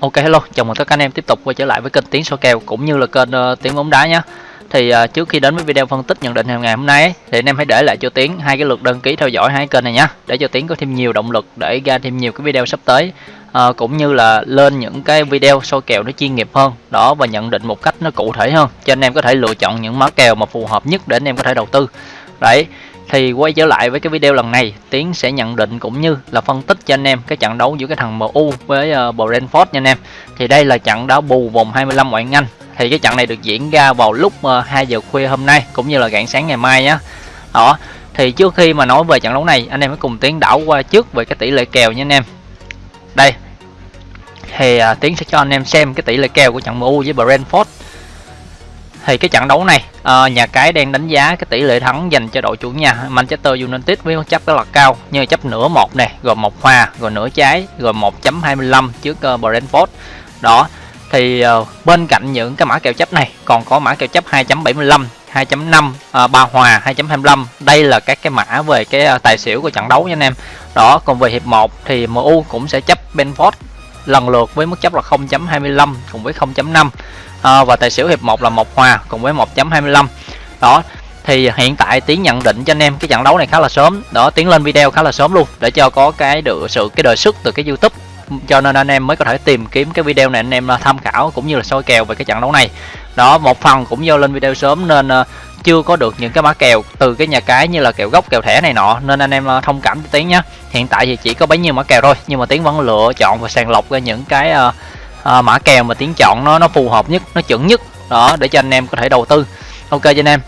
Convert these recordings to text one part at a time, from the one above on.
Ok hello, chào mừng tất cả anh em tiếp tục quay trở lại với kênh Tiếng số kèo cũng như là kênh uh, Tiếng bóng đá nhé. Thì uh, trước khi đến với video phân tích nhận định hàng ngày hôm nay ấy, thì anh em hãy để lại cho Tiếng hai cái lượt đăng ký theo dõi hai kênh này nhé, để cho Tiếng có thêm nhiều động lực để ra thêm nhiều cái video sắp tới. Uh, cũng như là lên những cái video soi kèo nó chuyên nghiệp hơn đó và nhận định một cách nó cụ thể hơn cho anh em có thể lựa chọn những mã kèo mà phù hợp nhất để anh em có thể đầu tư đấy thì quay trở lại với cái video lần này Tiến sẽ nhận định cũng như là phân tích cho anh em cái trận đấu giữa cái thằng MU với uh, Brentford nha anh em. Thì đây là trận đá bù vòng 25 ngoại Anh. Thì cái trận này được diễn ra vào lúc ờ, uh, 2 giờ khuya hôm nay cũng như là rạng sáng ngày mai nhé đó thì trước khi mà nói về trận đấu này anh em hãy cùng Tiến đảo qua trước về cái tỷ lệ kèo nha anh em. Đây thì uh, Tiến sẽ cho anh em xem cái tỷ lệ kèo của trận MU với Brentford thì cái trận đấu này uh, nhà cái đang đánh giá cái tỷ lệ thắng dành cho đội chủ nhà Manchester United với chấp rất là cao như chấp nửa một này, rồi một hòa rồi nửa trái rồi 1.25 trước uh, Brentford. Đó thì uh, bên cạnh những cái mã kèo chấp này còn có mã kèo chấp 2.75 2.5 uh, 3 hòa 2.25 đây là các cái mã về cái uh, tài xỉu của trận đấu nha anh em. Đó còn về hiệp 1 thì MU cũng sẽ chấp Benford lần lượt với mức chấp là 0.25 cùng với 0.5 à, ờ, và tài xỉu hiệp 1 là một hòa cùng với 1.25 đó thì hiện tại tiến nhận định cho anh em cái trận đấu này khá là sớm. Đó tiến lên video khá là sớm luôn để cho có cái được sự cái đời xuất từ cái youtube. Cho nên anh em mới có thể tìm kiếm cái video này anh em tham khảo cũng như là soi kèo về cái trận đấu này. Đó một phần cũng do lên video sớm nên ờ, chưa có được những cái mã kèo từ cái nhà cái như là kèo gốc kèo thẻ này nọ nên anh em ờ, thông cảm cho tiến nhé hiện tại thì chỉ có bấy nhiêu mã kèo thôi nhưng mà tiến vẫn lựa chọn và sàng lọc ra những cái uh, à, mã kèo mà tiến chọn nó nó phù hợp nhất nó chuẩn nhất. Đó để cho anh em có thể đầu tư. Ok cho anh em.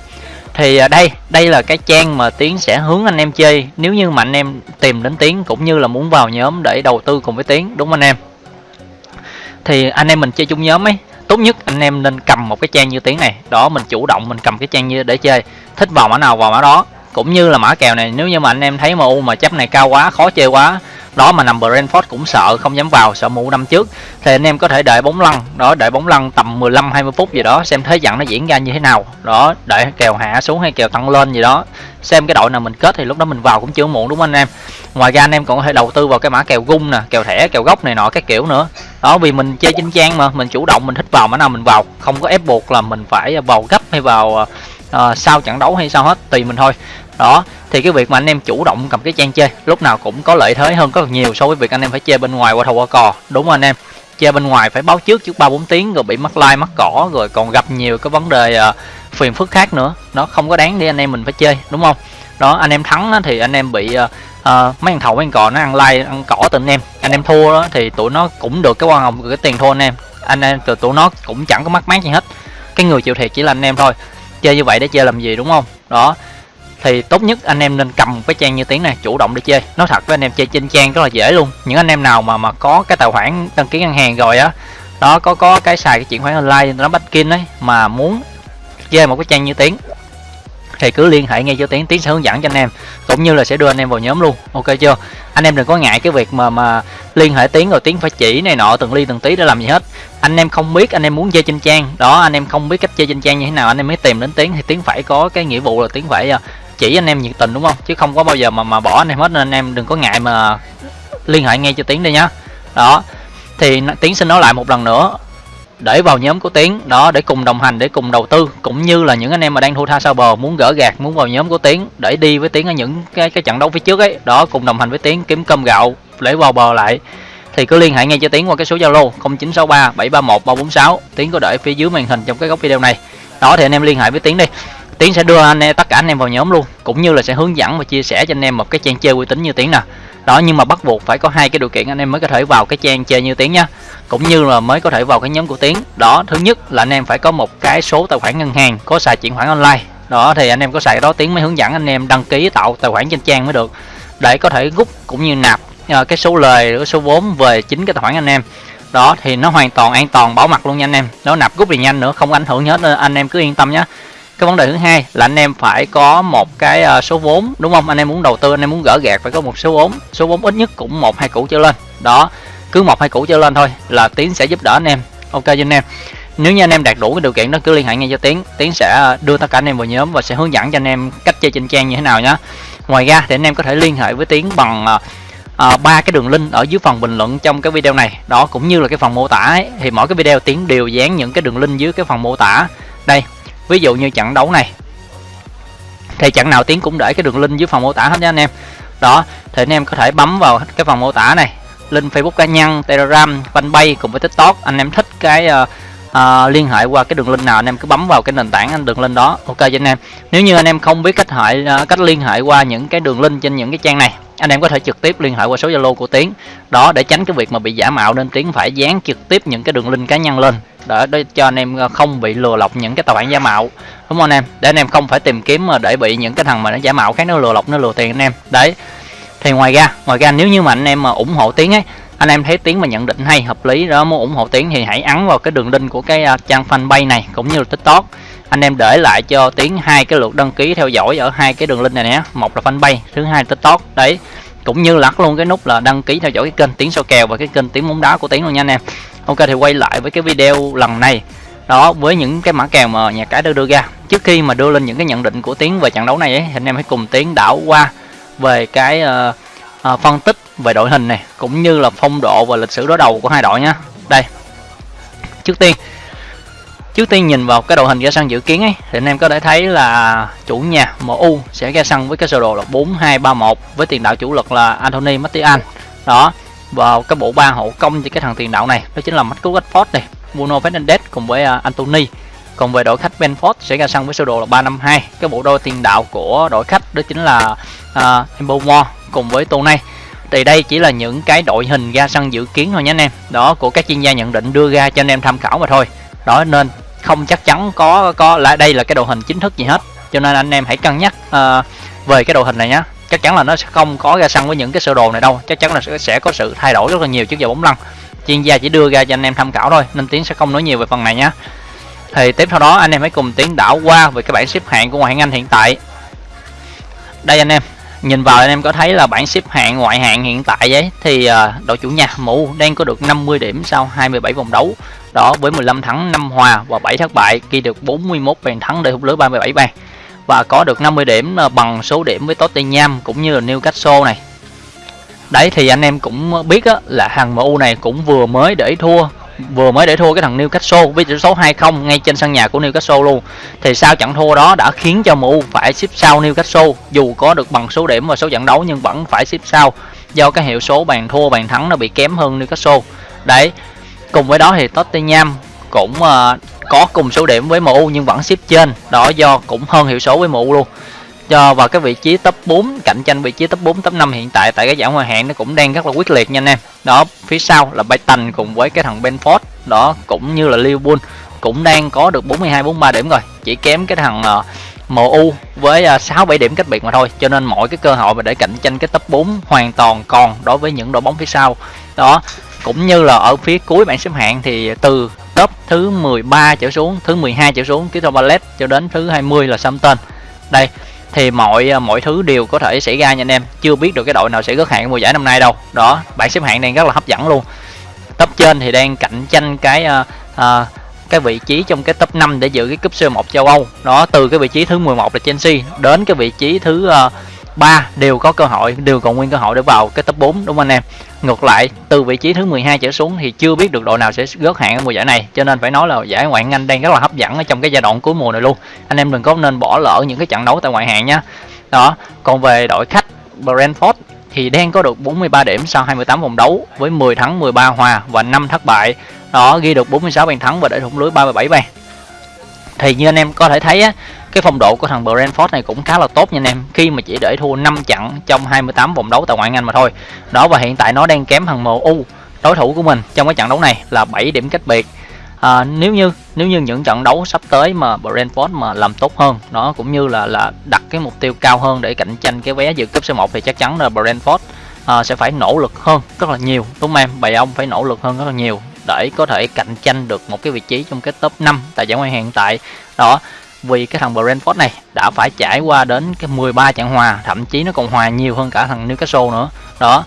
Thì đây đây là cái trang mà tiến sẽ hướng anh em chơi. Nếu như mà anh em tìm đến tiến cũng như là muốn vào nhóm để đầu tư cùng với tiến đúng không anh em? Thì anh em mình chơi chung nhóm ấy tốt nhất anh em nên cầm một cái trang như tiếng này. Đó, mình chủ động mình cầm cái trang như để chơi. Thích vào mã nào, vào mã đó cũng như là mã kèo này, nếu như mà anh em thấy MU mà chấp này cao quá, khó chơi quá, đó mà nằm Brentford cũng sợ, không dám vào, sợ mũ năm trước. Thì anh em có thể đợi bóng lăn, đó, đợi bóng lăn tầm 15 20 phút gì đó, xem thế trận nó diễn ra như thế nào. Đó, đợi kèo hạ xuống hay kèo tăng lên gì đó. Xem cái đội nào mình kết thì lúc đó mình vào cũng chưa muộn, đúng không anh em? Ngoài ra anh em còn có thể đầu tư vào cái mã kèo gung nè, kèo thẻ, kèo gốc này nọ các kiểu nữa. Đó, vì mình chơi chính trang mà, mình chủ động, mình thích vào mã nào mình vào. Không có ép buộc là mình phải vào gấp hay vào à, à, sau trận đấu hay sao hết tùy mình thôi. Đó thì cái việc mà anh em chủ động cầm cái trang chơi lúc nào cũng có lợi thế hơn rất nhiều so với việc anh em phải chơi bên ngoài qua thầu qua cò đúng không anh em chơi bên ngoài phải báo trước trước ba bốn tiếng rồi bị mắc like mắc cỏ rồi còn gặp nhiều cái vấn đề uh, phiền phức khác nữa. Nó không có đáng để anh em mình phải chơi đúng không? Đó anh em thắng á, thì anh em bị uh, uh, mấy thằng thầu mấy thằng cò nó ăn like ăn cỏ từ anh em. Anh em thua đó, thì tụi nó cũng được cái quan hồng cái tiền thua anh em. Anh em từ tụi nó cũng chẳng có mắc mát gì hết. Cái người chịu thiệt chỉ là anh em thôi chơi như vậy để chơi làm gì, đúng không? Đó. Thì tốt nhất anh em nên cầm cái trang như tiếng này, chủ động để chơi. Nói thật với anh em, chơi trên trang rất là dễ luôn. Những anh em nào mà mà có cái tài khoản đăng ký ngân hàng rồi á, đó, có có cái xài cái chuyển khoản online nó banking ấy, mà muốn chơi một cái trang như tiếng thì cứ liên hệ ngay cho tiến tiến sẽ hướng dẫn cho anh em, cũng như là sẽ đưa anh em vào nhóm luôn. Ok chưa? Anh em đừng có ngại cái việc mà mà liên hệ tiến rồi tiến phải chỉ này nọ, từng ly từng tí để làm gì hết. Anh em không biết anh em muốn chơi trên trang, đó, anh em không biết cách chơi trên trang như thế nào, anh em mới tìm đến tiến thì tiến phải có cái nghĩa vụ là tiến phải à, chỉ anh em nhiệt tình, đúng không? Chứ không có bao giờ mà mà bỏ anh em hết, nên anh em đừng có ngại mà liên hệ ngay cho tiến đi nhá. Đó, thì tiến xin nói lại một lần nữa để vào nhóm của tiến, đó, để cùng đồng hành, để cùng đầu tư, cũng như là những anh em mà đang thua tha sao bờ muốn gỡ gạt muốn vào nhóm của tiến để đi với tiến ở những cái cái trận đấu phía trước ấy. Đó, cùng đồng hành với tiến kiếm cơm gạo để vào bờ lại. Thì cứ liên hệ ngay cho tiến qua cái số zalo 0963 731 346 tiến có để phía dưới màn hình trong cái góc video này. Đó, thì anh em liên hệ với tiến đi. Tiến sẽ đưa anh em, tất cả anh em vào nhóm luôn, cũng như là sẽ hướng dẫn và chia sẻ cho anh em một cái trang chơi uy tín như tiến nè đó, nhưng mà bắt buộc phải có hai cái điều kiện anh em mới có thể vào cái trang chơi như tiến nha cũng như là mới có thể vào cái nhóm của tiến. Đó, thứ nhất là anh em phải có một cái số tài khoản ngân hàng, có xài chuyển khoản online. Đó, thì anh em có xài đó, tiến mới hướng dẫn anh em đăng ký tạo tài khoản trên trang mới được. Để có thể rút cũng như nạp ờ, cái số lời, cái số vốn về chính cái tài khoản anh em. Đó, thì nó hoàn toàn an toàn, bảo mật luôn nha anh em. Nó nạp rút thì nhanh nữa, không ảnh hưởng hết anh em cứ yên tâm nhé cái vấn đề thứ hai là anh em phải có một cái ờ, số vốn đúng không? Anh em muốn đầu tư anh em muốn gỡ gạt phải có một số vốn. Số vốn ít nhất cũng một hai củ trở lên. Đó cứ một hai củ trở lên thôi là tiến sẽ giúp đỡ anh em. Ok cho anh em. Nếu như anh em đạt đủ cái điều kiện đó cứ liên hệ ngay cho tiến. Tiến sẽ ờ, đưa tất cả anh em vào nhóm và sẽ hướng dẫn cho anh em cách chơi trên trang như thế nào nhé ngoài ra thì anh em có thể liên hệ với tiến bằng uh, ba cái đường link ở dưới phần bình luận trong cái video này. Đó cũng như là cái phần mô tả ấy, thì mỗi cái video tiến đều dán những cái đường link dưới cái phần mô tả. Đây ví dụ như trận đấu này thì trận nào tiến cũng để cái đường link dưới phần mô tả hết nha anh em. Đó thì anh em có thể bấm vào cái phần mô tả này. Link facebook cá nhân telegram fanpage cùng với tiktok. Anh em thích cái uh, uh, liên hệ qua cái đường link nào anh em cứ bấm vào cái nền tảng anh đường link đó. Ok cho anh em. Nếu như anh em không biết cách hệ uh, ờ, cách liên hệ qua những cái đường link trên những cái trang này anh em có thể trực tiếp liên hệ qua số zalo của tiến. Đó để tránh cái việc mà bị giả mạo nên tiến phải dán trực tiếp những cái đường link cá nhân lên. Để, để cho anh em ờ, không bị lừa lọc những cái tài khoản giả mạo. Đúng không anh em? Để anh em không phải tìm kiếm mà để bị những cái thằng mà nó giả mạo khác nó lừa lọc nó lừa tiền anh em. Đấy. Thì ngoài ra ngoài ra nếu như mà anh em mà ủng hộ tiến ấy anh em thấy tiếng mà nhận định hay hợp lý đó muốn ủng hộ tiếng thì hãy ấn vào cái đường link của cái trang fanpage này cũng như là tiktok anh em để lại cho tiếng hai cái lượt đăng ký theo dõi ở hai cái đường link này nhé một là fanpage thứ hai là tiktok. Đấy cũng như lắc luôn cái nút là đăng ký theo dõi cái kênh tiếng soi kèo và cái kênh tiếng bóng đá của tiếng luôn nha anh em. Ok thì quay lại với cái video lần này. Đó với những cái mã kèo mà nhà cái đưa đưa ra. Trước khi mà đưa lên những cái nhận định của tiếng về trận đấu này ấy, thì anh em hãy cùng tiếng đảo qua về cái uh, uh, phân tích về đội hình này cũng như là phong độ và lịch sử đối đầu của hai đội nhé đây trước tiên trước tiên nhìn vào cái đội hình ra sân dự kiến ấy thì anh em có thể thấy là chủ nhà MU sẽ ra sân với cái sơ đồ là 4231 với tiền đạo chủ lực là Anthony Martial. Đó vào cái bộ ba hậu công cho cái thằng tiền đạo này đó chính là Marcus Rashford này Bruno Fernandes cùng với à, Anthony. Còn về đội khách Benford sẽ ra sân với sơ đồ là 352 cái bộ đôi tiền đạo của đội khách đó chính là à, uh, Mbomore cùng với Tony thì đây chỉ là những cái đội hình ra sân dự kiến thôi nhé anh em. Đó của các chuyên gia nhận định đưa ra cho anh em tham khảo mà thôi. Đó nên không chắc chắn có có là đây là cái đội hình chính thức gì hết. Cho nên anh em hãy cân nhắc uh, về cái đội hình này nhé chắc chắn là nó sẽ không có ra sân với những cái sơ đồ này đâu. Chắc chắn là sẽ có sự thay đổi rất là nhiều trước giờ bóng lăn. Chuyên gia chỉ đưa ra cho anh em tham khảo thôi nên tiến sẽ không nói nhiều về phần này nhé thì tiếp theo đó anh em hãy cùng tiến đảo qua về cái bảng xếp hạng của ngoại hạng Anh hiện tại. Đây anh em nhìn vào anh em có thấy là bảng xếp hạng ngoại hạng hiện tại ấy thì uh, đội chủ nhà MU đang có được 50 điểm sau 27 vòng đấu. Đó với 15 thắng 5 hòa và 7 thất bại ghi được 41 bàn thắng để hút lưới 37 bàn. Và có được 50 điểm ờ, bằng số điểm với Tottenham cũng như là Newcastle này. Đấy thì anh em cũng biết á, là hàng MU này cũng vừa mới để thua vừa mới để thua cái thằng Newcastle với tỷ số 2-0 ngay trên sân nhà của Newcastle luôn. Thì sao trận thua đó đã khiến cho MU phải xếp sau Newcastle dù có được bằng số điểm và số trận đấu nhưng vẫn phải xếp sau do cái hiệu số bàn thua bàn thắng nó bị kém hơn Newcastle. Đấy. Cùng với đó thì Tottenham cũng uh, có cùng số điểm với MU nhưng vẫn xếp trên. Đó do cũng hơn hiệu số với MU luôn cho vào cái vị trí top 4 cạnh tranh vị trí top 4 top 5 hiện tại tại cái giải ngoại hạng nó cũng đang rất là quyết liệt nha anh em. Đó phía sau là Brighton cùng với cái thằng Benford đó cũng như là Liverpool cũng đang có được 42 43 điểm rồi. Chỉ kém cái thằng ờ, uh, MU với ờ, 6 7 điểm cách biệt mà thôi cho nên mọi cái cơ hội mà để cạnh tranh cái top 4 hoàn toàn còn đối với những đội bóng phía sau. Đó cũng như là ở phía cuối bảng xếp hạng thì từ top thứ 13 trở xuống thứ 12 trở xuống Crystal Palace cho đến thứ 20 là Southampton. Đây thì mọi à, mọi thứ đều có thể xảy ra nha anh em. Chưa biết được cái đội nào sẽ gớt hạng mùa giải năm nay đâu. Đó bảng xếp hạng đang rất là hấp dẫn luôn. Top trên thì đang cạnh tranh cái uh, uh, cái vị trí trong cái top 5 để giữ cái cúp C1 châu Âu. Đó từ cái vị trí thứ 11 là Chelsea đến cái vị trí thứ uh, 3 đều có cơ hội, đều còn nguyên cơ hội để vào cái top 4 đúng không anh em? Ngược lại, từ vị trí thứ 12 trở xuống thì chưa biết được đội nào sẽ gớt hạng ở mùa giải này, cho nên phải nói là giải ngoại hạng Anh đang rất là hấp dẫn ở trong cái giai đoạn cuối mùa này luôn. Anh em đừng có nên bỏ lỡ những cái trận đấu tại ngoại hạng nhé đó, còn về đội khách, Brentford thì đang có được 43 điểm sau 28 vòng đấu với 10 thắng 13 hòa và 5 thất bại. Đó, ghi được 46 bàn thắng và để thủng lưới 37 bàn. Thì như anh em có thể thấy á cái phong độ của thằng Brentford này cũng khá là tốt nha anh em. Khi mà chỉ để thua 5 trận trong 28 vòng đấu tại ngoại hạng Anh mà thôi. Đó và hiện tại nó đang kém thằng MU đối thủ của mình trong cái trận đấu này là 7 điểm cách biệt. À, nếu như nếu như những trận đấu sắp tới mà Brentford mà làm tốt hơn nó cũng như là là đặt cái mục tiêu cao hơn để cạnh tranh cái vé dự cúp C1 thì chắc chắn là Brentford à, sẽ phải nỗ lực hơn rất là nhiều. Đúng không em? Bầy ông phải nỗ lực hơn rất là nhiều để có thể cạnh tranh được một cái vị trí trong cái top 5 tại giải ngoại hạng hiện tại. Đó vì cái thằng Brentford này đã phải trải qua đến cái 13 trận hòa thậm chí nó còn hòa nhiều hơn cả thằng Newcastle nữa. Đó.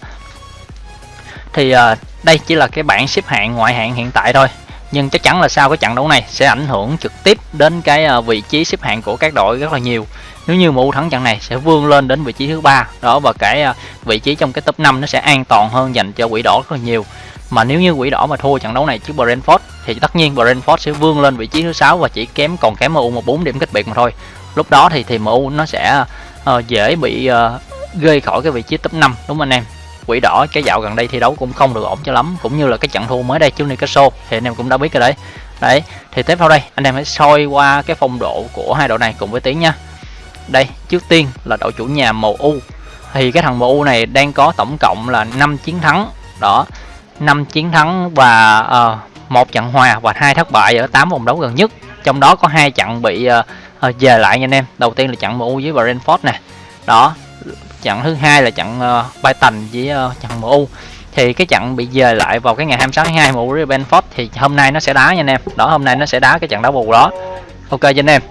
Thì uh, đây chỉ là cái bảng xếp hạng ngoại hạng hiện tại thôi nhưng chắc chắn là sau cái trận đấu này sẽ ảnh hưởng trực tiếp đến cái uh, vị trí xếp hạng của các đội rất là nhiều. Nếu như MU thắng trận này sẽ vươn lên đến vị trí thứ ba đó và cái uh, vị trí trong cái top 5 nó sẽ an toàn hơn dành cho quỷ đỏ rất là nhiều mà nếu như quỷ đỏ mà thua trận đấu này trước Brentford thì tất nhiên Brentford sẽ vươn lên vị trí thứ sáu và chỉ kém còn kém MU một bốn điểm cách biệt mà thôi. Lúc đó thì thì MU nó sẽ uh, dễ bị uh, gây khỏi cái vị trí top 5 đúng không anh em? Quỷ đỏ cái dạo gần đây thi đấu cũng không được ổn cho lắm cũng như là cái trận thua mới đây trước Newcastle thì anh em cũng đã biết rồi đấy. Đấy thì tiếp theo đây anh em hãy soi qua cái phong độ của hai đội này cùng với tiếng nha. Đây trước tiên là đội chủ nhà MU thì cái thằng MU này đang có tổng cộng là 5 chiến thắng. Đó 5 chiến thắng và uh, một trận hòa và hai thất bại ở 8 vòng đấu gần nhất. Trong đó có hai trận bị ờ, ờ, uh, về lại nha anh em. Đầu tiên là trận MU với Brentford nè. Đó trận thứ hai là trận uh, Brighton với uh, trận MU thì cái trận bị về lại vào cái ngày 26 tháng 2 MU với Brentford thì hôm nay nó sẽ đá nha anh em. Đó hôm nay nó sẽ đá cái trận đá bù đó. Ok cho anh em.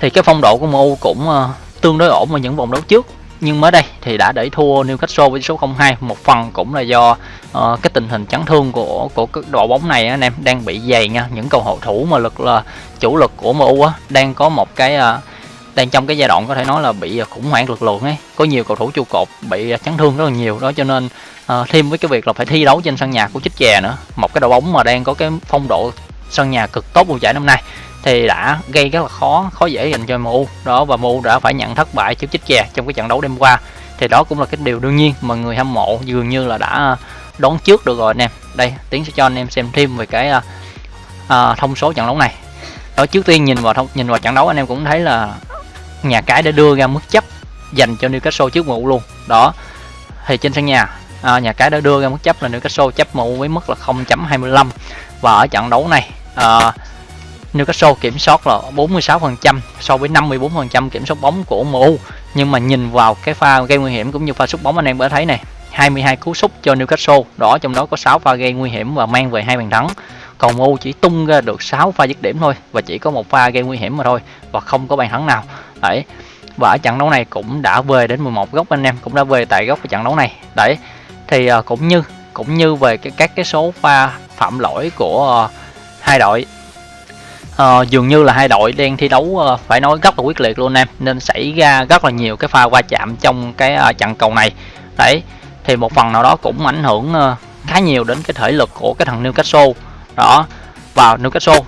Thì cái phong độ của MU cũng uh, tương đối ổn ở những vòng đấu trước nhưng mới đây thì đã đẩy thua Newcastle với số 02 một phần cũng là do uh, cái tình hình chấn thương của của cái đội bóng này anh em đang bị dày nha. Những cầu hậu thủ mà lực là chủ lực của MU á đang có một cái uh, đang trong cái giai đoạn có thể nói là bị khủng hoảng lực lượng ấy. Có nhiều cầu thủ trụ cột bị chấn thương rất là nhiều. Đó cho nên uh, thêm với cái việc là phải thi đấu trên sân nhà của chích chè nữa. Một cái đội bóng mà đang có cái phong độ sân nhà cực tốt mùa giải năm nay thì đã gây rất là khó khó dễ dành cho MU đó và MU đã phải nhận thất bại trước chích chè trong cái trận đấu đêm qua. Thì đó cũng là cái điều đương nhiên mà người hâm mộ dường như là đã ờ, đón trước được rồi anh em đây tiến sẽ cho anh em xem thêm về cái uh, uh, thông số trận đấu này. Đó trước tiên nhìn vào thông nhìn vào trận đấu anh em cũng thấy là nhà cái đã đưa ra mức chấp dành cho Newcastle trước MU luôn. Đó thì trên sân nhà à, nhà cái đã đưa ra mức chấp là Newcastle chấp MU với mức là 0.25 và ở trận đấu này à, Newcastle kiểm soát là 46% so với 54% kiểm soát bóng của MU nhưng mà nhìn vào cái pha gây nguy hiểm cũng như pha sút bóng, anh em có thấy này 22 cú sút cho Newcastle đó trong đó có 6 pha gây nguy hiểm và mang về hai bàn thắng. Còn MU chỉ tung ra được 6 pha dứt điểm thôi và chỉ có một pha gây nguy hiểm mà thôi và không có bàn thắng nào. Đấy, và ở trận đấu này cũng đã về đến 11 góc anh em, cũng đã về tại góc của trận đấu này. Đấy, thì à, cũng như cũng như về cái, các cái số pha phạm lỗi của à, hai đội à, dường như là hai đội đang thi đấu à, phải nói rất là quyết liệt luôn em nên xảy ra rất là nhiều cái pha va chạm trong cái à, trận cầu này. Đấy thì một phần nào đó cũng ảnh hưởng à, khá nhiều đến cái thể lực của cái thằng Newcastle. Đó và Newcastle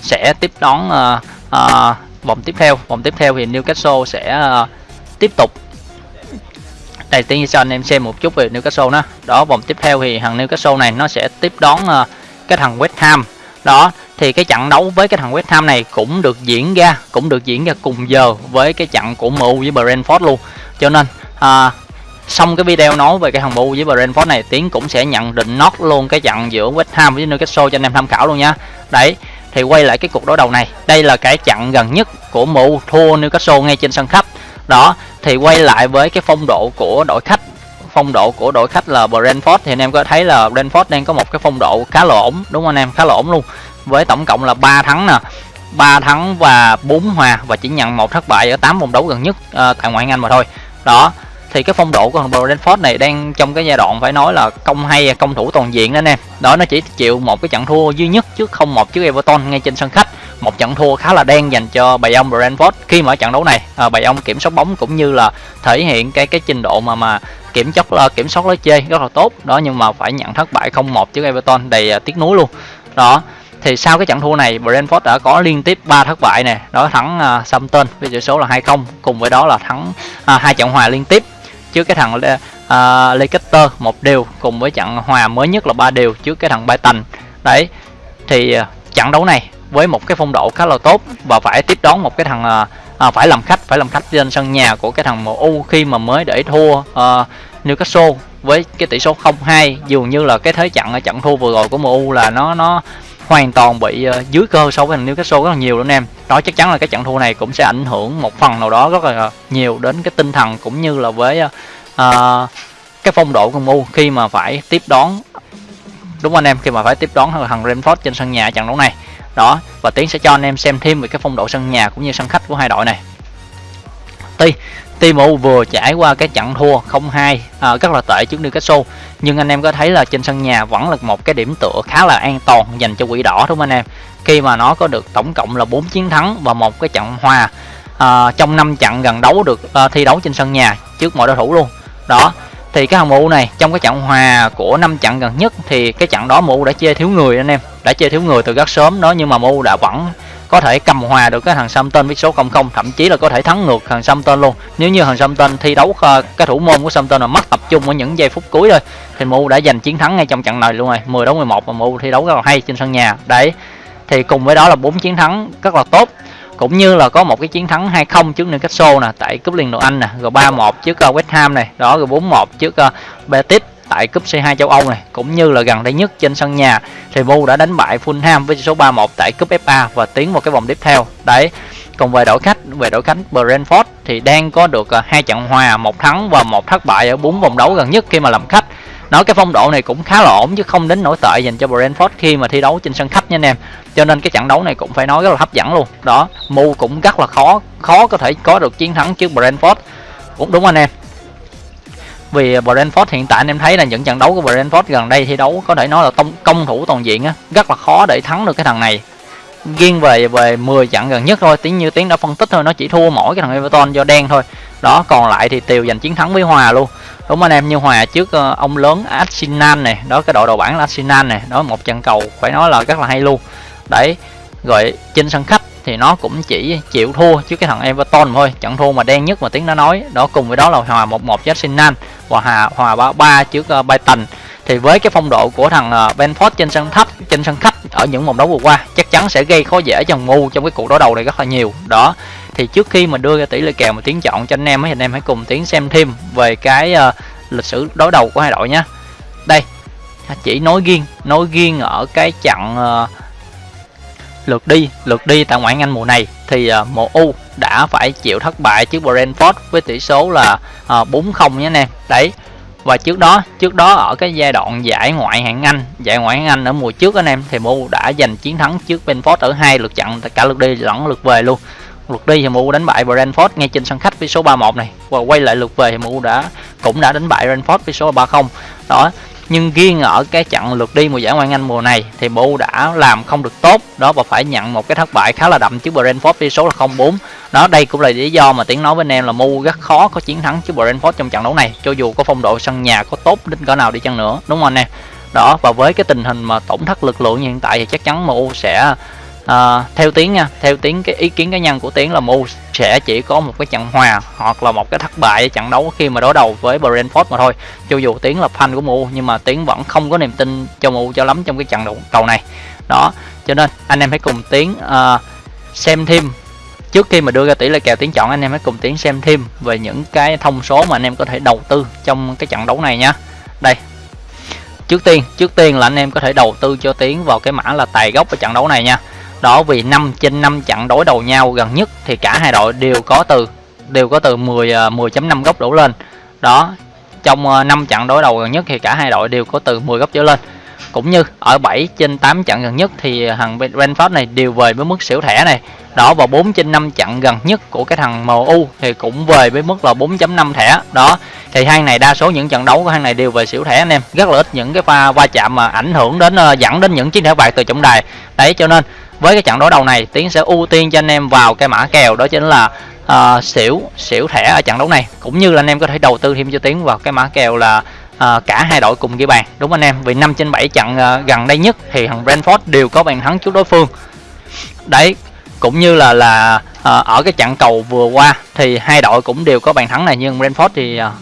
sẽ tiếp đón à, à, vòng tiếp theo. Vòng tiếp theo thì Newcastle sẽ à, tiếp tục. Đây tiên cho anh em xem một chút về Newcastle đó đó vòng tiếp theo thì thằng Newcastle này nó sẽ tiếp đón uh, cái thằng West Ham. Đó thì cái trận đấu với cái thằng West Ham này cũng được diễn ra cũng được diễn ra cùng giờ với cái trận của MU với Brentford luôn. Cho nên à, xong cái video nói về cái thằng MU với Brentford này Tiến cũng sẽ nhận định nốt luôn cái trận giữa West Ham với Newcastle cho anh em tham khảo luôn nha. Đấy thì quay lại cái cuộc đối đầu này. Đây là cái trận gần nhất của MU thua Newcastle ngay trên sân khách. Đó thì quay lại với cái phong độ của đội khách. Phong độ của đội khách là Brentford. Thì anh em có thấy là Brentford đang có một cái phong độ khá là ổn đúng không anh em? Khá là ổn luôn với tổng cộng là 3 thắng nè. 3 thắng và 4 hòa và chỉ nhận một thất bại ở 8 vòng đấu gần nhất uh, tại ngoại hạng Anh mà thôi. Đó thì cái phong độ của thằng Brentford này đang trong cái giai đoạn phải nói là công hay công thủ toàn diện đó anh em đó nó chỉ chịu một cái trận thua duy nhất trước không một trước Everton ngay trên sân khách. Một trận thua khá là đen dành cho bầy ông Brentford khi mà ở trận đấu này. À, bầy ông kiểm soát bóng cũng như là thể hiện cái cái trình độ mà mà kiểm soát ờ, kiểm soát lối chơi rất là tốt. Đó nhưng mà phải nhận thất bại không một trước Everton đầy tiếc nuối luôn. Đó thì sau cái trận thua này Brentford đã có liên tiếp 3 thất bại này đó thắng uh, Southampton với tỷ số là 2-0 cùng với đó là thắng uh, hai trận hòa liên tiếp. Trước cái thằng uh, Leicester một điều, cùng với trận hòa mới nhất là ba điều trước cái thằng Brighton. Đấy thì uh, trận đấu này với một cái phong độ khá là tốt và phải tiếp đón một cái thằng uh, phải làm khách phải làm khách trên sân nhà của cái thằng MU khi mà mới để thua uh, Newcastle với cái tỷ số 0-2 dường như là cái thế trận ở trận thua vừa rồi của MU là nó nó hoàn toàn bị uh, dưới cơ so với thằng Newcastle rất là nhiều luôn em. Đó chắc chắn là cái trận thua này cũng sẽ ảnh hưởng một phần nào đó rất là ờ, nhiều đến cái tinh thần cũng như là với uh, cái phong độ của MU khi mà phải tiếp đón đúng anh em? Khi mà phải tiếp đón thằng Brentford trên sân nhà trận đấu này. Đó và tiến sẽ cho anh em xem thêm về cái phong độ sân nhà cũng như sân khách của hai đội này. Tuy Timo vừa trải qua cái trận thua 0-2 à, rất là tệ trước Newcastle. Nhưng anh em có thấy là trên sân nhà vẫn là một cái điểm tựa khá là an toàn dành cho quỷ đỏ đúng không anh em? Khi mà nó có được tổng cộng là 4 chiến thắng và một cái trận hòa à, trong năm trận gần đấu được à, thi đấu trên sân nhà trước mọi đối thủ luôn. Đó thì cái thằng MU này trong cái trận hòa của năm trận gần nhất thì cái trận đó MU đã chơi thiếu người anh em đã chơi thiếu người từ rất sớm đó nhưng mà MU đã vẫn có thể cầm hòa được cái thằng Samton với số 0-0 thậm chí là có thể thắng ngược thằng Samton luôn. Nếu như thằng Samton thi đấu ờ, cái thủ môn của Samton là mất tập trung ở những giây phút cuối thôi thì MU đã giành chiến thắng ngay trong trận này luôn rồi 10 đấu 11 và MU thi đấu rất là hay trên sân nhà. Đấy thì cùng với đó là bốn chiến thắng rất là tốt. Cũng như là có một cái chiến thắng 2-0 trước Newcastle nè tại cúp Liên đội Anh nè rồi 3-1 trước uh, West Ham này đó rồi 4-1 trước uh, Betis tại cúp C2 châu Âu này, cũng như là gần đây nhất trên sân nhà, thì Mu đã đánh bại Fulham với số 3-1 tại cúp FA và tiến vào cái vòng tiếp theo. Đấy, còn về đội khách, về đội khách Brentford thì đang có được à, hai trận hòa, một thắng và một thất bại ở bốn vòng đấu gần nhất khi mà làm khách. Nói cái phong độ này cũng khá là ổn chứ không đến nổi tệ dành cho Brentford khi mà thi đấu trên sân khách nha anh em. Cho nên cái trận đấu này cũng phải nói rất là hấp dẫn luôn. Đó, Mu cũng rất là khó khó có thể có được chiến thắng trước Brentford. Cũng đúng anh em vì Brentford hiện tại anh em thấy là những trận đấu của Brentford gần đây thi đấu có thể nói là tông công thủ toàn diện á, rất là khó để thắng được cái thằng này. Riêng về về 10 trận gần nhất thôi, tiếng như tiếng đã phân tích thôi, nó chỉ thua mỗi cái thằng Everton do đen thôi. Đó, còn lại thì tiều giành chiến thắng với hòa luôn. Đúng anh em, như hòa trước ờ, ông lớn Arsenal này, đó, cái đội đầu bảng là Arsenal này, đó, một trận cầu phải nói là rất là hay luôn. Đấy, rồi trên sân khách thì nó cũng chỉ chịu thua trước cái thằng Everton thôi, trận thua mà đen nhất mà tiếng đã nói. Đó, cùng với đó là hòa 1-1 với Arsenal và hòa hòa 3-3 trước ờ, uh, Brighton thì với cái phong độ của thằng uh, Benford trên sân thấp trên sân khách ở những vòng đấu vừa qua chắc chắn sẽ gây khó dễ cho ngu trong cái cuộc đối đầu này rất là nhiều. Đó thì trước khi mà đưa ra tỷ lệ kèo mà tiến chọn cho anh em ấy, thì anh em hãy cùng tiến xem thêm về cái uh, lịch sử đối đầu của hai đội nhé đây chỉ nói riêng nói riêng ở cái trận uh, lượt đi lượt đi tại ngoại hạng Anh mùa này thì uh, đã phải chịu thất bại trước Brentford với tỷ số là uh, 4-0 nhé anh em. Đấy và trước đó trước đó ở cái giai đoạn giải ngoại hạng Anh giải ngoại hạng Anh ở mùa trước anh em thì MU đã giành chiến thắng trước Brentford ở hai lượt trận cả lượt đi lẫn lượt về luôn. Lượt đi thì MU đánh bại Brentford ngay trên sân khách với số 3-1 này và quay lại lượt về thì MU đã cũng đã đánh bại Brentford với số 3-0 đó nhưng riêng ở cái trận lượt đi mùa giải ngoại hạng Anh mùa này thì MU đã làm không được tốt. Đó, và phải nhận một cái thất bại khá là đậm trước Brentford với số là 0-4 đó, đây cũng là lý do mà tiếng nói với anh em là MU rất khó có chiến thắng trước Brentford trong trận đấu này. Cho dù có phong độ sân nhà có tốt đến cỡ nào đi chăng nữa, đúng không anh em? Đó, và với cái tình hình mà tổn thất lực lượng như hiện tại thì chắc chắn MU sẽ à, theo tiếng nha theo tiếng cái ý kiến cá nhân của tiến là mu sẽ chỉ có một cái trận hòa hoặc là một cái thất bại trận đấu khi mà đối đầu với Brentford mà thôi. Cho dù tiến là fan của mu nhưng mà tiến vẫn không có niềm tin cho mu cho lắm trong cái trận đấu cầu này. Đó cho nên anh em hãy cùng tiến uh, xem thêm. Trước khi mà đưa ra tỷ lệ kèo tiến chọn anh em hãy cùng tiến xem thêm về những cái thông số mà anh em có thể đầu tư trong cái trận đấu này nhá đây trước tiên trước tiên là anh em có thể đầu tư cho tiến vào cái mã là tài gốc ở trận đấu này nha đó, vì 5 trên 5 trận đối đầu nhau gần nhất thì cả hai đội đều có từ, đều có từ 10 10.5 à, góc đổ lên. Đó, trong à, 5 trận đối đầu gần nhất thì cả hai đội đều có từ 10 góc trở lên. Cũng như ở 7 trên 8 trận gần nhất thì thằng Brentford này đều về với mức xỉu thẻ này. Đó, và 4 trên 5 trận gần nhất của cái thằng MU thì cũng về với mức là 4.5 thẻ. Đó, thì hai này đa số những trận đấu của hai này đều về xỉu thẻ anh em. Rất là ít những cái pha, va chạm mà ảnh hưởng đến à, dẫn đến những chiếc thẻ bạc từ trọng đài. Đấy, cho nên với cái trận đối đầu này tiến sẽ ưu tiên cho anh em vào cái mã kèo đó chính là uh, xỉu xỉu thẻ ở trận đấu này. Cũng như là anh em có thể đầu tư thêm cho tiến vào cái mã kèo là uh, cả hai đội cùng ghi bàn. Đúng anh em vì 5 trên 7 trận uh, gần đây nhất thì thằng Brentford đều có bàn thắng trước đối phương. Đấy cũng như là là uh, ở cái trận cầu vừa qua thì hai đội cũng đều có bàn thắng này. Nhưng Brentford thì uh,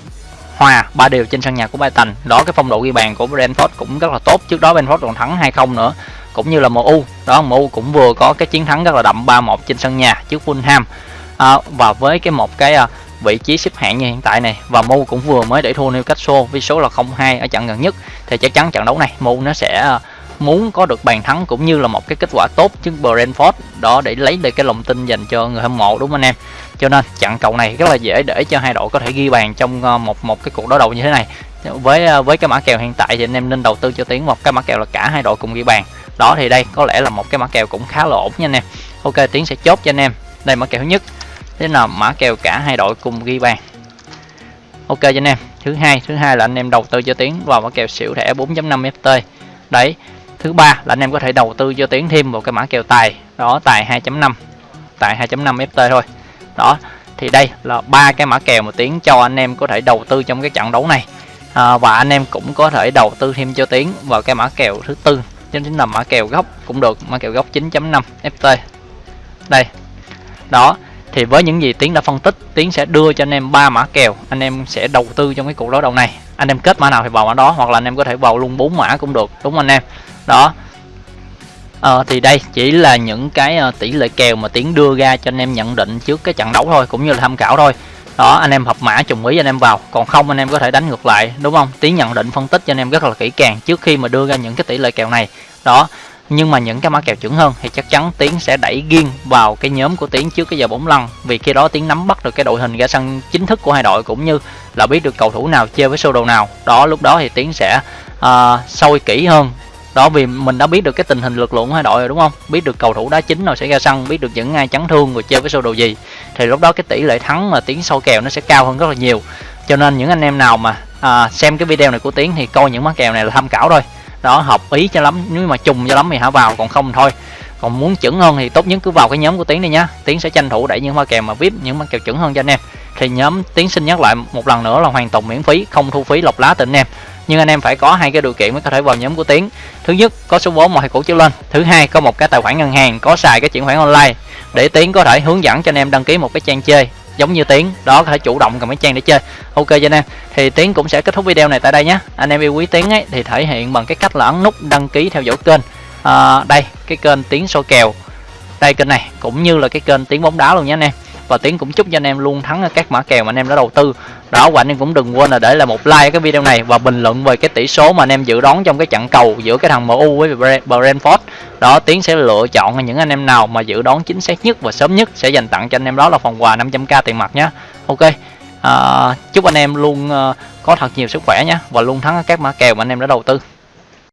hòa ba đều trên sân nhà của Brighton. Đó cái phong độ ghi bàn của Brentford cũng rất là tốt. Trước đó Brentford còn thắng 2-0 nữa cũng như là MU đó MU cũng vừa có cái chiến thắng rất là đậm 3-1 trên sân nhà trước Fulham. À, và với cái một cái à, vị trí xếp hạng như hiện tại này và MU cũng vừa mới để thua Newcastle với số là 0-2 ở trận gần nhất thì chắc chắn trận đấu này MU nó sẽ à, muốn có được bàn thắng cũng như là một cái kết quả tốt trước Brentford. Đó để lấy được cái lòng tin dành cho người hâm mộ đúng không anh em? Cho nên trận cầu này rất là dễ để cho hai đội có thể ghi bàn trong à, một một cái cuộc đối đầu như thế này. Với à, với cái mã kèo hiện tại thì anh em nên đầu tư cho tiến một cái mã kèo là cả hai đội cùng ghi bàn đó thì đây có lẽ là một cái mã kèo cũng khá là ổn nha anh em. Ok tiến sẽ chốt cho anh em. Đây mã kèo thứ nhất. Thế nào mã kèo cả hai đội cùng ghi bàn. Ok cho anh em. Thứ hai thứ hai là anh em đầu tư cho tiến vào mã kèo xỉu thẻ 4.5 ft đấy thứ ba là anh em có thể đầu tư cho tiến thêm vào cái mã kèo tài. Đó tài 2.5 tài 2.5 ft thôi. Đó thì đây là ba cái mã kèo mà tiến cho anh em có thể đầu tư trong cái trận đấu này. À, và anh em cũng có thể đầu tư thêm cho tiến vào cái mã kèo thứ tư chính là mã kèo gốc cũng được mã kèo gốc 9.5 ft đây. Đó thì với những gì tiến đã phân tích tiến sẽ đưa cho anh em ba mã kèo. Anh em sẽ đầu tư trong cái cuộc đối đầu này. Anh em kết mã nào thì vào mã đó hoặc là anh em có thể vào luôn bốn mã cũng được đúng không anh em? Đó. Ờ, thì đây chỉ là những cái ờ, tỷ lệ kèo mà tiến đưa ra cho anh em nhận định trước cái trận đấu thôi cũng như là tham khảo thôi đó anh em hợp mã trùng ý anh em vào. Còn không anh em có thể đánh ngược lại đúng không? Tiến nhận định phân tích cho anh em rất là kỹ càng trước khi mà đưa ra những cái tỷ lệ kèo này. Đó nhưng mà những cái mã kèo chuẩn hơn thì chắc chắn tiến sẽ đẩy riêng vào cái nhóm của tiến trước cái giờ bóng lăn. Vì khi đó tiến nắm bắt được cái đội hình ra sân chính thức của hai đội cũng như là biết được cầu thủ nào chơi với sơ đồ nào. Đó lúc đó thì tiến sẽ ờ, uh, sôi kỹ hơn đó vì mình đã biết được cái tình hình lực lượng hai đội rồi đúng không? Biết được cầu thủ đá chính nào sẽ ra sân biết được những ai chấn thương rồi chơi với sơ đồ gì. Thì lúc đó cái tỷ lệ thắng mà tiến sâu kèo nó sẽ cao hơn rất là nhiều. Cho nên những anh em nào mà à, xem cái video này của tiến thì coi những món kèo này là tham khảo thôi. Đó hợp ý cho lắm nếu mà trùng cho lắm thì hả vào còn không thôi còn muốn chuẩn hơn thì tốt nhất cứ vào cái nhóm của tiến đi nhá. Tiến sẽ tranh thủ đẩy những hoa kèo mà vip, những mã kèo chuẩn hơn cho anh em. Thì nhóm tiến xin nhắc lại một lần nữa là hoàn toàn miễn phí, không thu phí lọc lá từ anh em. Nhưng anh em phải có hai cái điều kiện mới có thể vào nhóm của tiến. Thứ nhất, có số vốn một hai cũ trở lên. Thứ hai, có một cái tài khoản ngân hàng, có xài cái chuyển khoản online để tiến có thể hướng dẫn cho anh em đăng ký một cái trang chơi giống như tiến. Đó, có thể chủ động cầm cái trang để chơi. Ok cho anh em. Thì tiến cũng sẽ kết thúc video này tại đây nhé anh em yêu quý tiến ấy, thì thể hiện bằng cái cách là ấn nút đăng ký theo dõi kênh à, đây cái kênh tiếng soi kèo. Đây kênh này cũng như là cái kênh tiếng bóng đá luôn nhé anh em. Và tiến cũng chúc cho anh em luôn thắng các mã kèo mà anh em đã đầu tư. Đó và anh em cũng đừng quên là để lại một like cái video này và bình luận về cái tỷ số mà anh em dự đoán trong cái trận cầu giữa cái thằng MU với Brentford. Đó tiến sẽ lựa chọn những anh em nào mà dự đoán chính xác nhất và sớm nhất sẽ dành tặng cho anh em đó là phần quà 500k tiền mặt nhé ok à, chúc anh em luôn ờ, có thật nhiều sức khỏe nhé và luôn thắng các mã kèo mà anh em đã đầu tư.